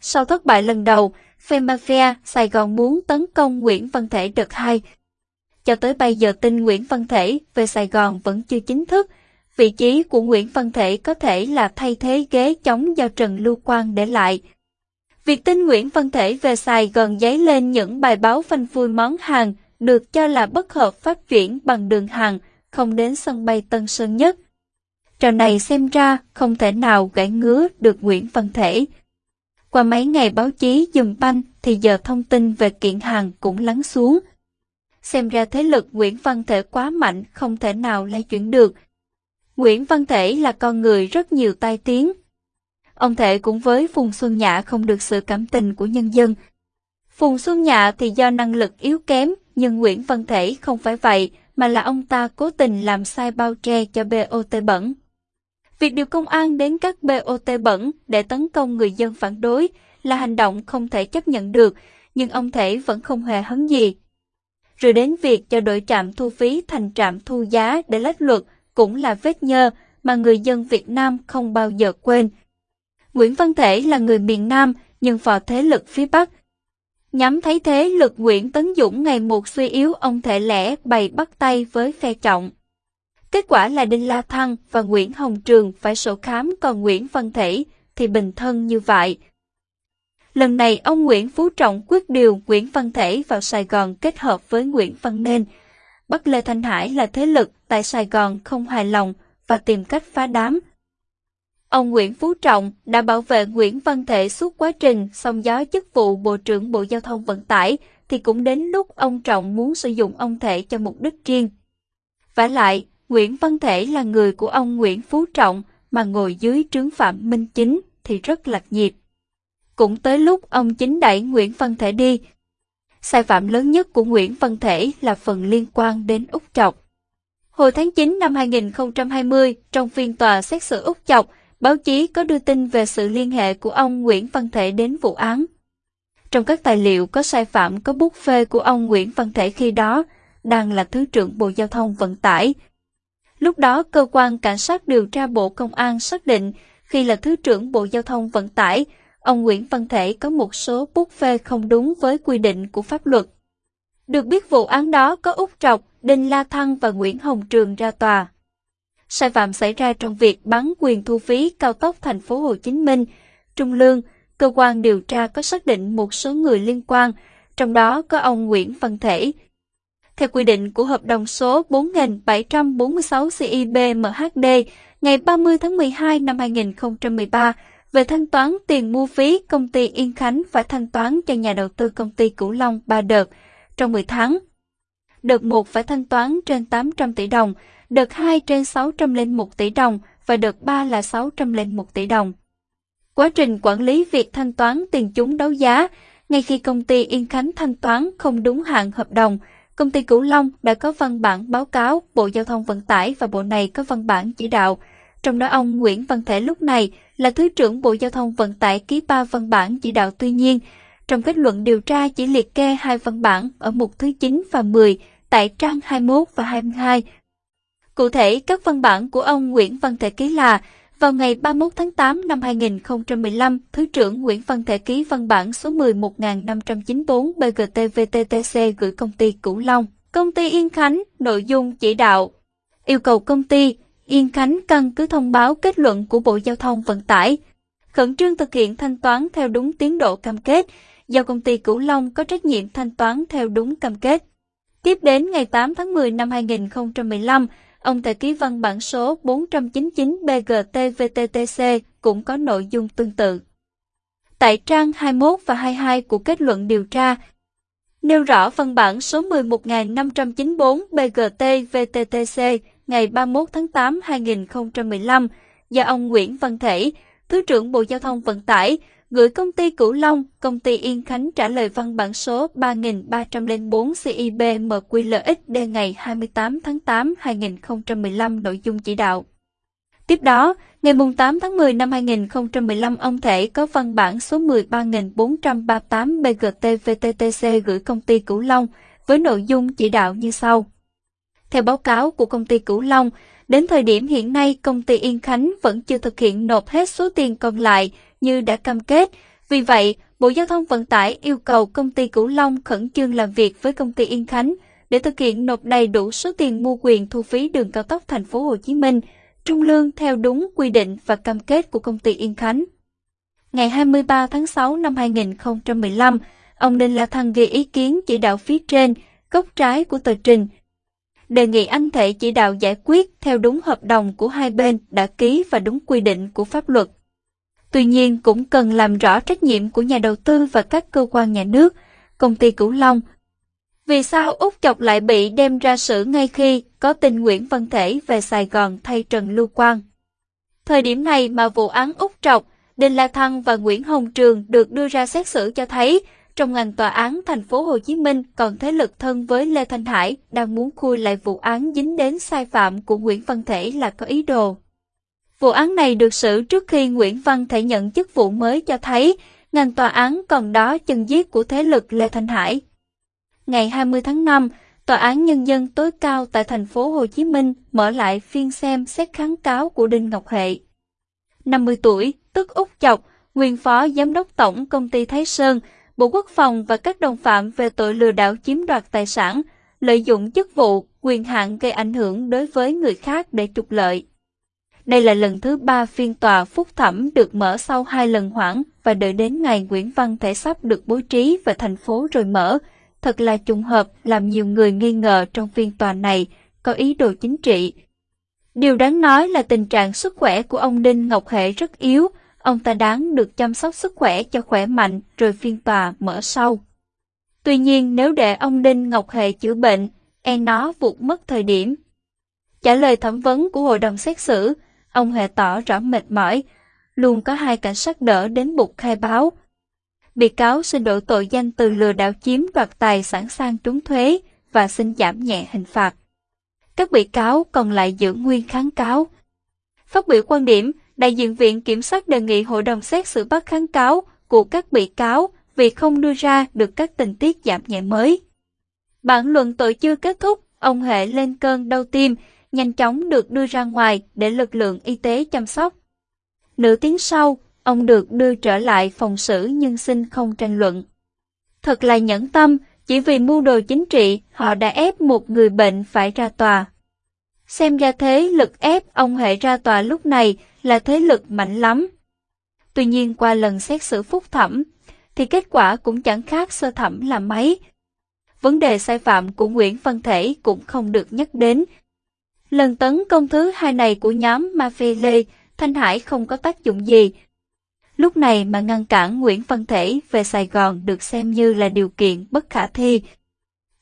sau thất bại lần đầu, phe mafia Sài Gòn muốn tấn công Nguyễn Văn Thể đợt 2. Cho tới bây giờ tin Nguyễn Văn Thể về Sài Gòn vẫn chưa chính thức. Vị trí của Nguyễn Văn Thể có thể là thay thế ghế chống do Trần Lưu Quang để lại. Việc tin Nguyễn Văn Thể về Sài Gòn dấy lên những bài báo phanh phui món hàng được cho là bất hợp pháp chuyển bằng đường hàng, không đến sân bay Tân Sơn Nhất. Trò này xem ra không thể nào gãy ngứa được Nguyễn Văn Thể. Qua mấy ngày báo chí dùm banh thì giờ thông tin về kiện hàng cũng lắng xuống. Xem ra thế lực Nguyễn Văn Thể quá mạnh không thể nào lay chuyển được. Nguyễn Văn Thể là con người rất nhiều tai tiếng. Ông Thể cũng với Phùng Xuân Nhã không được sự cảm tình của nhân dân. Phùng Xuân Nhã thì do năng lực yếu kém, nhưng Nguyễn Văn Thể không phải vậy, mà là ông ta cố tình làm sai bao che cho BOT bẩn. Việc điều công an đến các BOT bẩn để tấn công người dân phản đối là hành động không thể chấp nhận được, nhưng ông Thể vẫn không hề hấn gì. Rồi đến việc cho đổi trạm thu phí thành trạm thu giá để lách luật cũng là vết nhơ mà người dân Việt Nam không bao giờ quên. Nguyễn Văn Thể là người miền Nam nhưng vào thế lực phía Bắc. Nhắm thấy thế lực Nguyễn Tấn Dũng ngày một suy yếu ông Thể lẽ bày bắt tay với phe trọng. Kết quả là Đinh La Thăng và Nguyễn Hồng Trường phải sổ khám còn Nguyễn Văn Thể thì bình thân như vậy. Lần này ông Nguyễn Phú Trọng quyết điều Nguyễn Văn Thể vào Sài Gòn kết hợp với Nguyễn Văn Nên. Bắt Lê Thanh Hải là thế lực tại Sài Gòn không hài lòng và tìm cách phá đám. Ông Nguyễn Phú Trọng đã bảo vệ Nguyễn Văn Thể suốt quá trình song gió chức vụ Bộ trưởng Bộ Giao thông Vận tải thì cũng đến lúc ông Trọng muốn sử dụng ông Thể cho mục đích riêng. Và lại, Nguyễn Văn Thể là người của ông Nguyễn Phú Trọng mà ngồi dưới trướng Phạm Minh Chính thì rất lạc nhịp. Cũng tới lúc ông chính đẩy Nguyễn Văn Thể đi. Sai phạm lớn nhất của Nguyễn Văn Thể là phần liên quan đến Úc Chọc. Hồi tháng 9 năm 2020, trong phiên tòa xét xử Úc Chọc, báo chí có đưa tin về sự liên hệ của ông Nguyễn Văn Thể đến vụ án. Trong các tài liệu có sai phạm có bút phê của ông Nguyễn Văn Thể khi đó, đang là Thứ trưởng Bộ Giao thông Vận tải, Lúc đó, cơ quan cảnh sát điều tra Bộ Công an xác định khi là Thứ trưởng Bộ Giao thông Vận tải, ông Nguyễn Văn Thể có một số bút phê không đúng với quy định của pháp luật. Được biết vụ án đó có Úc Trọc, Đinh La Thăng và Nguyễn Hồng Trường ra tòa. Sai phạm xảy ra trong việc bán quyền thu phí cao tốc thành phố Hồ Chí Minh, Trung Lương, cơ quan điều tra có xác định một số người liên quan, trong đó có ông Nguyễn Văn Thể, theo quy định của hợp đồng số 4746 CIBMHD ngày 30 tháng 12 năm 2013 về thanh toán tiền mua phí công ty Yên Khánh phải thanh toán cho nhà đầu tư công ty Cửu Long 3 đợt trong 10 tháng. Đợt 1 phải thanh toán trên 800 tỷ đồng, đợt 2 trên 601 tỷ đồng và đợt 3 là 601 tỷ đồng. Quá trình quản lý việc thanh toán tiền chúng đấu giá, ngay khi công ty Yên Khánh thanh toán không đúng hạn hợp đồng, Công ty Cửu Long đã có văn bản báo cáo Bộ Giao thông Vận tải và Bộ này có văn bản chỉ đạo. Trong đó ông Nguyễn Văn Thể lúc này là Thứ trưởng Bộ Giao thông Vận tải ký ba văn bản chỉ đạo tuy nhiên, trong kết luận điều tra chỉ liệt kê hai văn bản ở mục thứ 9 và 10 tại trang 21 và 22. Cụ thể, các văn bản của ông Nguyễn Văn Thể ký là vào ngày 31 tháng 8 năm 2015, Thứ trưởng Nguyễn Văn Thể ký văn bản số 11594 BGT-VTTC gửi công ty Cửu Long, công ty Yên Khánh, nội dung chỉ đạo. Yêu cầu công ty Yên Khánh căn cứ thông báo kết luận của Bộ Giao thông Vận tải, khẩn trương thực hiện thanh toán theo đúng tiến độ cam kết, do công ty Cửu Long có trách nhiệm thanh toán theo đúng cam kết. Tiếp đến ngày 8 tháng 10 năm 2015, ông tại ký văn bản số 499 BGTVTTC cũng có nội dung tương tự. Tại trang 21 và 22 của kết luận điều tra, nêu rõ văn bản số 11.594 BGTVTTC ngày 31 tháng 8 2015 do ông Nguyễn Văn Thể, Thứ trưởng Bộ Giao thông Vận tải, gửi công ty Cửu Long, công ty Yên Khánh trả lời văn bản số 3304 CIB MQLXD ngày 28 tháng 8 2015 nội dung chỉ đạo. Tiếp đó, ngày 8 tháng 10 năm 2015 ông Thể có văn bản số 13438 BGT-VTTC gửi công ty Cửu Long với nội dung chỉ đạo như sau. Theo báo cáo của công ty Cửu Long, đến thời điểm hiện nay công ty Yên Khánh vẫn chưa thực hiện nộp hết số tiền còn lại như đã cam kết Vì vậy, Bộ Giao thông Vận tải yêu cầu công ty Cửu Long khẩn trương làm việc với công ty Yên Khánh để thực hiện nộp đầy đủ số tiền mua quyền thu phí đường cao tốc thành phố Hồ Chí Minh, trung lương theo đúng quy định và cam kết của công ty Yên Khánh. Ngày 23 tháng 6 năm 2015, ông Đinh La Thăng ghi ý kiến chỉ đạo phía trên, góc trái của tờ trình, đề nghị anh thể chỉ đạo giải quyết theo đúng hợp đồng của hai bên đã ký và đúng quy định của pháp luật. Tuy nhiên cũng cần làm rõ trách nhiệm của nhà đầu tư và các cơ quan nhà nước, công ty Cửu Long. Vì sao Úc Chọc lại bị đem ra xử ngay khi có tin Nguyễn Văn Thể về Sài Gòn thay Trần Lưu Quang? Thời điểm này mà vụ án Úc Trọc, Đinh La Thăng và Nguyễn Hồng Trường được đưa ra xét xử cho thấy trong ngành tòa án thành phố Hồ Chí Minh còn thế lực thân với Lê Thanh Hải đang muốn khui lại vụ án dính đến sai phạm của Nguyễn Văn Thể là có ý đồ. Vụ án này được xử trước khi Nguyễn Văn Thể nhận chức vụ mới cho thấy ngành tòa án còn đó chân giết của thế lực Lê Thanh Hải. Ngày 20 tháng 5, Tòa án Nhân dân tối cao tại thành phố Hồ Chí Minh mở lại phiên xem xét kháng cáo của Đinh Ngọc Hệ. 50 tuổi, tức Úc Chọc, nguyên phó giám đốc tổng công ty Thái Sơn, Bộ Quốc phòng và các đồng phạm về tội lừa đảo chiếm đoạt tài sản, lợi dụng chức vụ, quyền hạn gây ảnh hưởng đối với người khác để trục lợi. Đây là lần thứ ba phiên tòa phúc thẩm được mở sau hai lần hoãn và đợi đến ngày Nguyễn Văn Thể sắp được bố trí về thành phố rồi mở. Thật là trùng hợp làm nhiều người nghi ngờ trong phiên tòa này có ý đồ chính trị. Điều đáng nói là tình trạng sức khỏe của ông Đinh Ngọc Hệ rất yếu, ông ta đáng được chăm sóc sức khỏe cho khỏe mạnh rồi phiên tòa mở sau. Tuy nhiên nếu để ông Đinh Ngọc Hệ chữa bệnh, e nó vụt mất thời điểm. Trả lời thẩm vấn của hội đồng xét xử, ông Huệ tỏ rõ mệt mỏi, luôn có hai cảnh sát đỡ đến bục khai báo. Bị cáo xin đổi tội danh từ lừa đảo chiếm đoạt tài sản sang trốn thuế và xin giảm nhẹ hình phạt. Các bị cáo còn lại giữ nguyên kháng cáo. Phát biểu quan điểm, đại diện viện kiểm sát đề nghị hội đồng xét xử bắt kháng cáo của các bị cáo vì không đưa ra được các tình tiết giảm nhẹ mới. Bản luận tội chưa kết thúc, ông Hệ lên cơn đau tim, nhanh chóng được đưa ra ngoài để lực lượng y tế chăm sóc. Nửa tiếng sau, ông được đưa trở lại phòng xử nhưng xin không tranh luận. Thật là nhẫn tâm, chỉ vì mưu đồ chính trị, họ đã ép một người bệnh phải ra tòa. Xem ra thế lực ép ông Hệ ra tòa lúc này là thế lực mạnh lắm. Tuy nhiên qua lần xét xử phúc thẩm, thì kết quả cũng chẳng khác sơ thẩm là mấy. Vấn đề sai phạm của Nguyễn Văn Thể cũng không được nhắc đến. Lần tấn công thứ hai này của nhóm Mafia Lê, Thanh Hải không có tác dụng gì. Lúc này mà ngăn cản Nguyễn Văn Thể về Sài Gòn được xem như là điều kiện bất khả thi.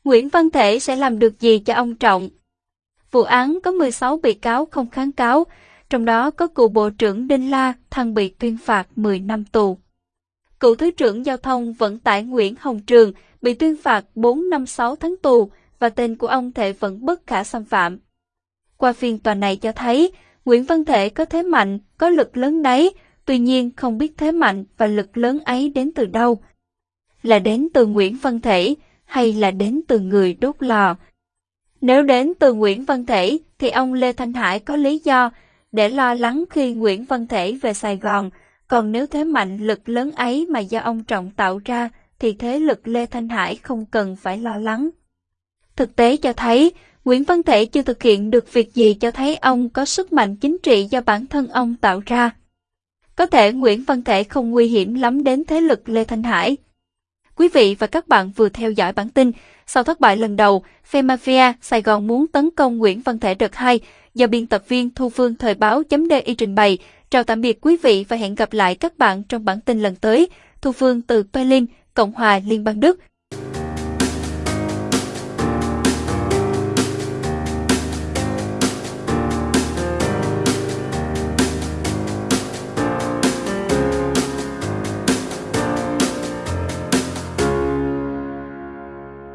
Nguyễn Văn Thể sẽ làm được gì cho ông Trọng? Vụ án có 16 bị cáo không kháng cáo, trong đó có cựu Bộ trưởng Đinh La Thăng bị tuyên phạt 10 năm tù. Cựu Thứ trưởng Giao thông Vận tải Nguyễn Hồng Trường bị tuyên phạt 4 năm 6 tháng tù và tên của ông Thể vẫn bất khả xâm phạm. Qua phiên tòa này cho thấy, Nguyễn Văn Thể có thế mạnh, có lực lớn đấy, tuy nhiên không biết thế mạnh và lực lớn ấy đến từ đâu. Là đến từ Nguyễn Văn Thể hay là đến từ người đốt lò? Nếu đến từ Nguyễn Văn Thể thì ông Lê Thanh Hải có lý do để lo lắng khi Nguyễn Văn Thể về Sài Gòn, còn nếu thế mạnh lực lớn ấy mà do ông Trọng tạo ra thì thế lực Lê Thanh Hải không cần phải lo lắng. Thực tế cho thấy, Nguyễn Văn Thể chưa thực hiện được việc gì cho thấy ông có sức mạnh chính trị do bản thân ông tạo ra. Có thể Nguyễn Văn Thể không nguy hiểm lắm đến thế lực Lê Thanh Hải. Quý vị và các bạn vừa theo dõi bản tin, sau thất bại lần đầu, phe Mafia Sài Gòn muốn tấn công Nguyễn Văn Thể đợt 2 do biên tập viên Thu Phương Thời báo .di trình bày. Chào tạm biệt quý vị và hẹn gặp lại các bạn trong bản tin lần tới. Thu Phương từ Berlin, Cộng hòa Liên bang Đức.